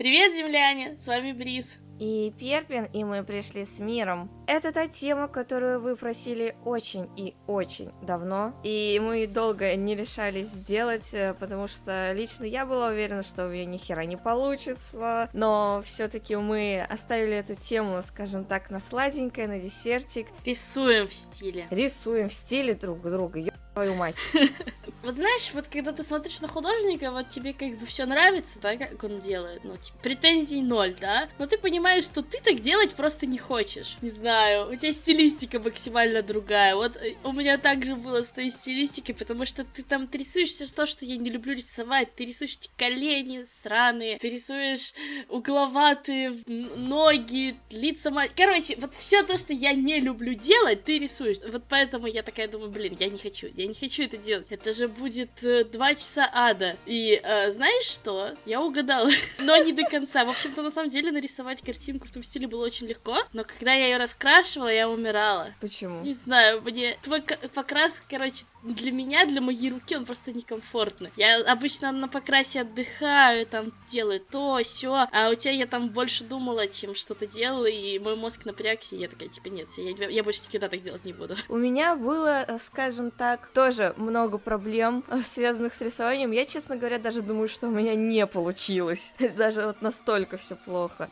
Привет, земляне! С вами Бриз. И Перпин, и мы пришли с миром. Это та тема, которую вы просили очень и очень давно. И мы долго не решались сделать, э, потому что лично я была уверена, что у меня ни хера не получится. Но все-таки мы оставили эту тему, скажем так, на сладенькое, на десертик. Рисуем в стиле. Рисуем в стиле друг друга. Ё твою мать. Вот знаешь, вот когда ты смотришь на художника, вот тебе как бы все нравится, да, как он делает, ну, типа, претензий ноль, да, но ты понимаешь, что ты так делать просто не хочешь. Не знаю, у тебя стилистика максимально другая. Вот э, у меня также было с той стилистикой, потому что ты там рисуешь все то, что я не люблю рисовать. Ты рисуешь эти колени сраные, ты рисуешь угловатые ноги, лица. Короче, вот все то, что я не люблю делать, ты рисуешь. Вот поэтому я такая думаю, блин, я не хочу, я не хочу это делать. Это же будет э, два часа ада. И э, знаешь что? Я угадала. но не до конца. В общем-то, на самом деле, нарисовать картинку в том стиле было очень легко. Но когда я ее раскрашивала, я умирала. Почему? Не знаю, мне твой покрас, короче, для меня, для моей руки он просто некомфортный. Я обычно на покрасе отдыхаю, там делаю то, все, а у тебя я там больше думала, чем что-то делала, и мой мозг напрягся, и я такая, типа, нет, я, я больше никогда так делать не буду. У меня было, э, скажем так, тоже много проблем, э, связанных с рисованием. Я, честно говоря, даже думаю, что у меня не получилось. Даже вот настолько все плохо.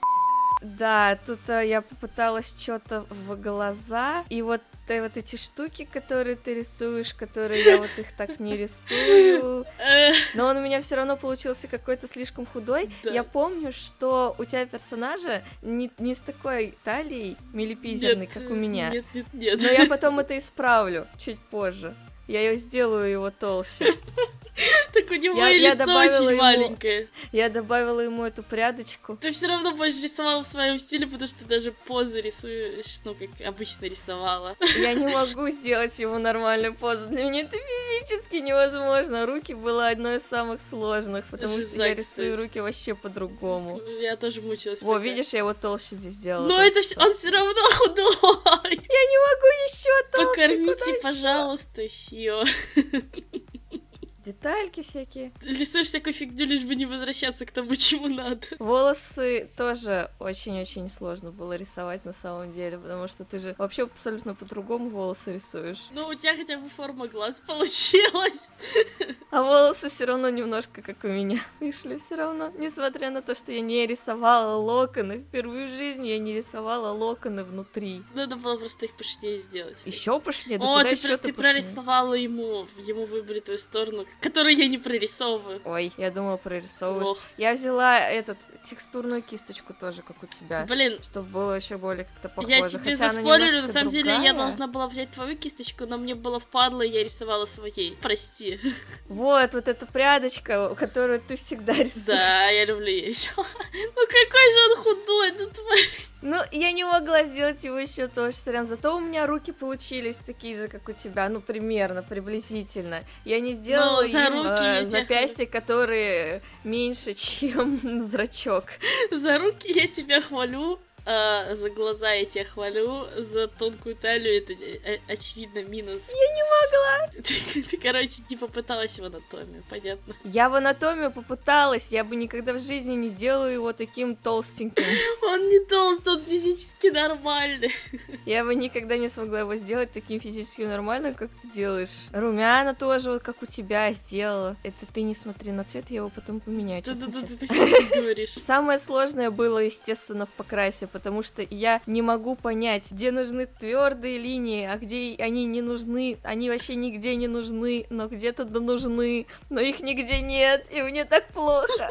Да, тут а, я попыталась что-то в глаза, и вот э, вот эти штуки, которые ты рисуешь, которые я вот их так не рисую. Но он у меня все равно получился какой-то слишком худой. Да. Я помню, что у тебя персонажа не, не с такой талией милипизерной, нет, как у меня. Нет, нет, нет. Но я потом это исправлю чуть позже. Я ее сделаю его толще. Так у него я, и лицо очень ему, маленькое. Я добавила ему эту прядочку. Ты все равно больше рисовала в своем стиле, потому что ты даже позы рисуешь, ну, как обычно рисовала. Я не могу сделать ему нормальную позу. Для меня это физически невозможно. Руки было одно из самых сложных, потому Жиза, что я рисую кстати. руки вообще по-другому. Я тоже мучилась. Во, видишь, я его толще здесь сделала. Но это все, он все равно худой. Я не могу еще толще. Покормите, пожалуйста, Хио детальки всякие. рисуешь всякую фигню, лишь бы не возвращаться к тому, чему надо. Волосы тоже очень-очень сложно было рисовать на самом деле, потому что ты же вообще абсолютно по-другому волосы рисуешь. Ну, у тебя хотя бы форма глаз получилась. А волосы все равно немножко как у меня вышли все равно. Несмотря на то, что я не рисовала локоны, впервые в жизни я не рисовала локоны внутри. Надо было просто их пышнее сделать. Еще пышнее? Да О, ты, про- ты прорисовала ему, ему выбрать твою сторону, который я не прорисовываю. Ой, я думала, прорисовываешь. Ох. Я взяла этот текстурную кисточку тоже, как у тебя. Блин. Чтобы было еще более как-то похоже. Я тебе Хотя заспойлерю, на самом другая. деле я должна была взять твою кисточку, но мне было впадло, и я рисовала своей. Прости. Вот, вот эта прядочка, которую ты всегда рисуешь. Да, я люблю ее. Ну какой же он худой, ну твой. Ну, я не могла сделать его еще тоже, сорян. Зато у меня руки получились такие же, как у тебя, ну, примерно, приблизительно. Я не сделала ну, за руки э, запястья, которые меньше, чем зрачок. За руки я тебя хвалю, а, за глаза я тебя хвалю, за тонкую талию это э, очевидно минус. Я не могла! Ты, ты, короче, не попыталась в анатомию, понятно? Я в анатомию попыталась, я бы никогда в жизни не сделала его таким толстеньким. Он не толстый, он физически нормальный. Я бы никогда не смогла его сделать таким физически нормальным, как ты делаешь. Румяна тоже, вот как у тебя, сделала. Это ты не смотри на цвет, я его потом поменяю, Да-да-да, ты говоришь. Самое сложное было, естественно, в покрасе, потому что я не могу понять, где нужны твердые линии, а где они не нужны. Они вообще нигде не нужны, но где-то да нужны, но их нигде нет, и мне так плохо.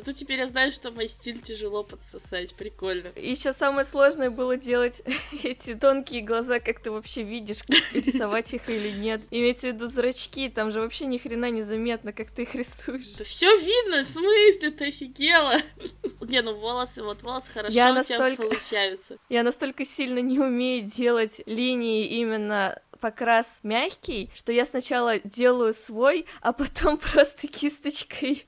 Зато теперь я знаю, что мой стиль тяжело подсосать, прикольно. Еще самое сложное было делать эти тонкие глаза, как ты вообще видишь, рисовать их или нет. Имеется в виду зрачки, там же вообще ни хрена не заметно, как ты их рисуешь. Да все видно, в смысле, ты офигела? Не, ну волосы, вот волосы хорошо я настолько, получаются. Я настолько сильно не умею делать линии именно покрас мягкий, что я сначала делаю свой, а потом просто кисточкой.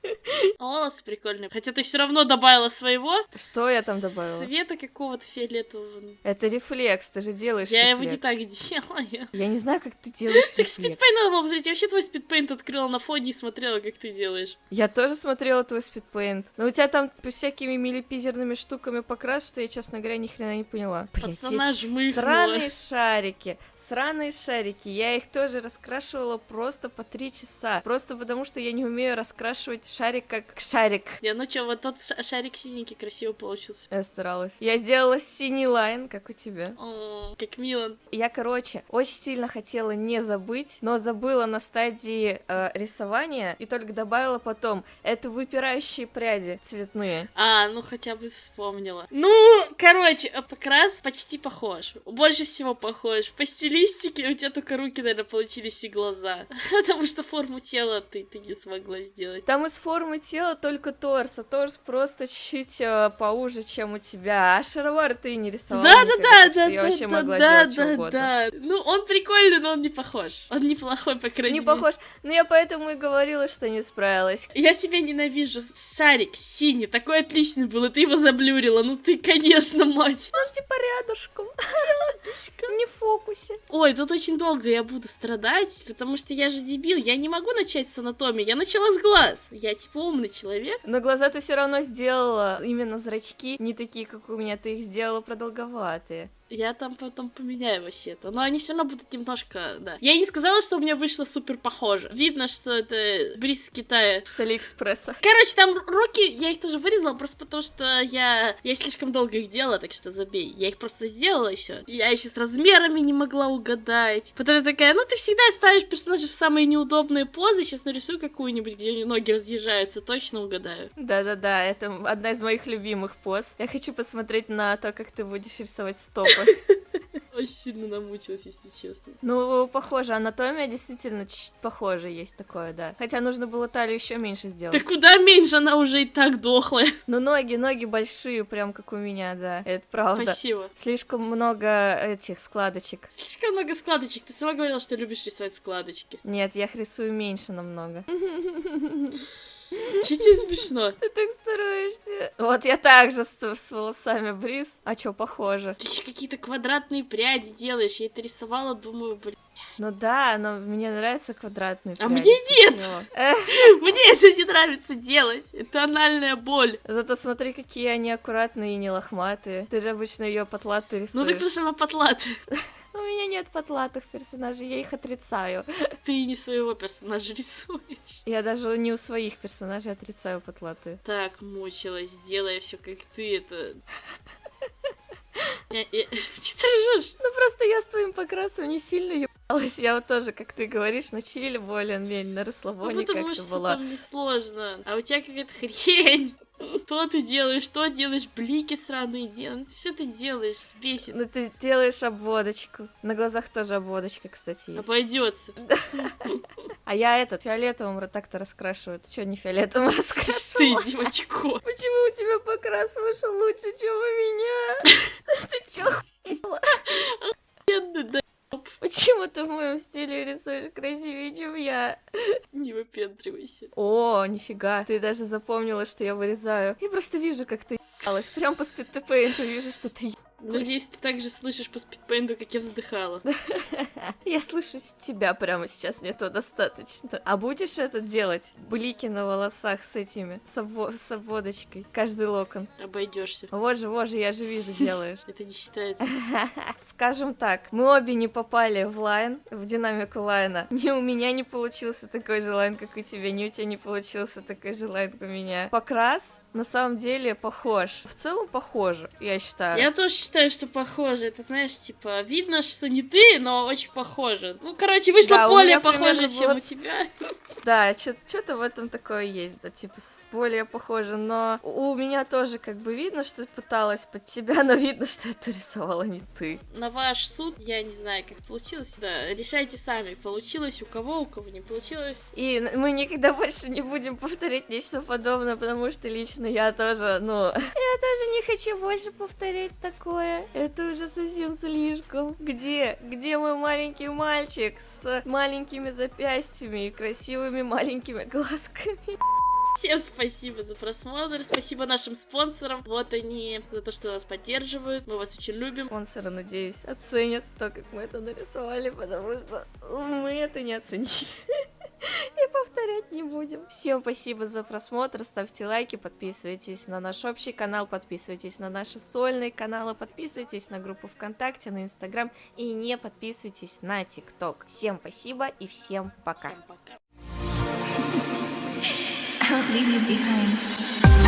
Волосы прикольные. Хотя ты все равно добавила своего. Что я там добавила? Цвета какого-то фиолетового. Это рефлекс, ты же делаешь Я рефлекс. его не так делаю. Я не знаю, как ты делаешь Так рефлекс. спидпейнт надо было посмотреть. Я вообще твой спидпейнт открыла на фоне и смотрела, как ты делаешь. Я тоже смотрела твой спидпейнт. Но у тебя там всякими милипизерными штуками покрас, что я, честно говоря, ни хрена не поняла. Пацана жмыхнула. Сраные шарики, сраные шарики. Я их тоже раскрашивала просто по три часа. Просто потому, что я не умею раскрашивать шарик как шарик. Я, ну чё, вот тот ша- шарик синенький красиво получился. Я старалась. Я сделала синий лайн, как у тебя. О, как мило. Я, короче, очень сильно хотела не забыть, но забыла на стадии э, рисования и только добавила потом. Это выпирающие пряди цветные. А, ну хотя бы вспомнила. Ну, короче, э, покрас почти похож. Больше всего похож. По стилистике у тебя только руки, наверное, получились и глаза. Потому что форму тела ты, ты не смогла сделать. Там из формы тела только торс, а торс просто чуть-чуть э, поуже, чем у тебя. А шаровар ты не рисовала Да, да, да, да, я да, вообще да, могла да, делать что да, угодно. да. Ну, он прикольный, но он не похож. Он неплохой, по крайней Не мере. похож. Но я поэтому и говорила, что не справилась. Я тебя ненавижу. Шарик синий, такой отличный был, и ты его заблюрила. Ну ты, конечно, мать. Он типа рядышком. Не в фокусе. Ой, тут очень долго я буду страдать, потому что я же дебил. Я не могу начать с анатомии. Я начала с глаз. Я типа умный человек. Но глаза ты все равно сделала. Именно зрачки не такие, как у меня. Ты их сделала продолговатые. Я там потом поменяю вообще-то. Но они все равно будут немножко, да. Я не сказала, что у меня вышло супер похоже. Видно, что это бриз из Китая. С Алиэкспресса. Короче, там руки, я их тоже вырезала, просто потому что я, я слишком долго их делала, так что забей. Я их просто сделала и все. Я еще с размерами не могла угадать. Потом я такая, ну ты всегда ставишь персонажей в самые неудобные позы, сейчас нарисую какую-нибудь, где у нее ноги разъезжаются, точно угадаю. Да-да-да, это одна из моих любимых поз. Я хочу посмотреть на то, как ты будешь рисовать стопы. Очень сильно намучилась, если честно. Ну, похоже, анатомия действительно похоже есть такое, да. Хотя нужно было талию еще меньше Да сделать. куда меньше, она уже и так дохлая. Но ноги, ноги большие, прям как у меня, да. Это правда. Спасибо. Слишком много этих складочек. Слишком много складочек. Ты сама говорила, что любишь рисовать складочки. Нет, я их рисую меньше намного. Че тебе смешно? Ты так стараешься. Вот я также с, с волосами бриз. А чё, похоже. Ты еще какие-то квадратные пряди делаешь. Я это рисовала, думаю, блин. Ну да, но мне нравятся квадратные А мне нет. Мне это не нравится делать. Это анальная боль. Зато смотри, какие они аккуратные и не лохматые. Ты же обычно ее потлатый рисуешь. Ну так потому что она потлатая. У меня нет потлатых персонажей, я их отрицаю. Ты не своего персонажа рисуешь. Я даже не у своих персонажей отрицаю потлатые. Так мучилась, делая все как ты, это... Че ты ржешь? Ну просто я с твоим покрасом не сильно ебалась. Я вот тоже, как ты говоришь, на чили более-менее, на Ну, расслабоне потому как-то что была. там несложно. А у тебя какая-то хрень. Что ты делаешь? Что делаешь? Блики сраные делаешь. Что ты делаешь? Бесит. Ну ты делаешь обводочку. На глазах тоже обводочка, кстати, есть. Обойдется. А я этот фиолетовым так-то раскрашиваю. Ты что, не фиолетовым Ты, раскрашивала? девочко. Почему у тебя покрас вышел лучше, чем у меня? Ты чё, да, Почему ты в моем стиле рисуешь красивее, чем я? не выпендривайся. О, нифига, ты даже запомнила, что я вырезаю. Я просто вижу, как ты ебалась. Прям по спидтепейнту вижу, что ты Надеюсь, ты также слышишь по спидпейнту, как я вздыхала. Я слышу тебя прямо сейчас, мне этого достаточно. А будешь это делать? Блики на волосах с этими, с, обво- с обводочкой, каждый локон. Обойдешься. Вот же, вот же, я же вижу, делаешь. Это не считается. Скажем так, мы обе не попали в лайн, в динамику лайна. Ни у меня не получился такой же лайн, как у тебя, ни у тебя не получился такой же лайн, как у меня. Покрас на самом деле похож. В целом похоже, я считаю. Я тоже считаю, что похоже. Это, знаешь, типа, видно, что не ты, но очень похоже. Ну, короче, вышло Да, более похоже, примерно чем было- у тебя. Да, что-то в этом такое есть, да, типа, более похоже, но у меня тоже как бы видно, что пыталась под тебя, но видно, что это рисовала не ты. На ваш суд, я не знаю, как получилось. Да, решайте сами, получилось у кого, у кого не получилось. И мы никогда больше не будем повторять нечто подобное, потому что лично я тоже, ну, я тоже не хочу больше повторять такое. Это уже совсем слишком. Где, где мой маленький мальчик с маленькими запястьями и красивыми маленькими глазками? Всем спасибо за просмотр, спасибо нашим спонсорам. Вот они, за то, что нас поддерживают. Мы вас очень любим. Спонсоры, надеюсь, оценят то, как мы это нарисовали, потому что мы это не оценили. Будем. Всем спасибо за просмотр, ставьте лайки, подписывайтесь на наш общий канал, подписывайтесь на наши сольные каналы, подписывайтесь на группу ВКонтакте, на Инстаграм и не подписывайтесь на ТикТок. Всем спасибо и всем пока. Всем пока.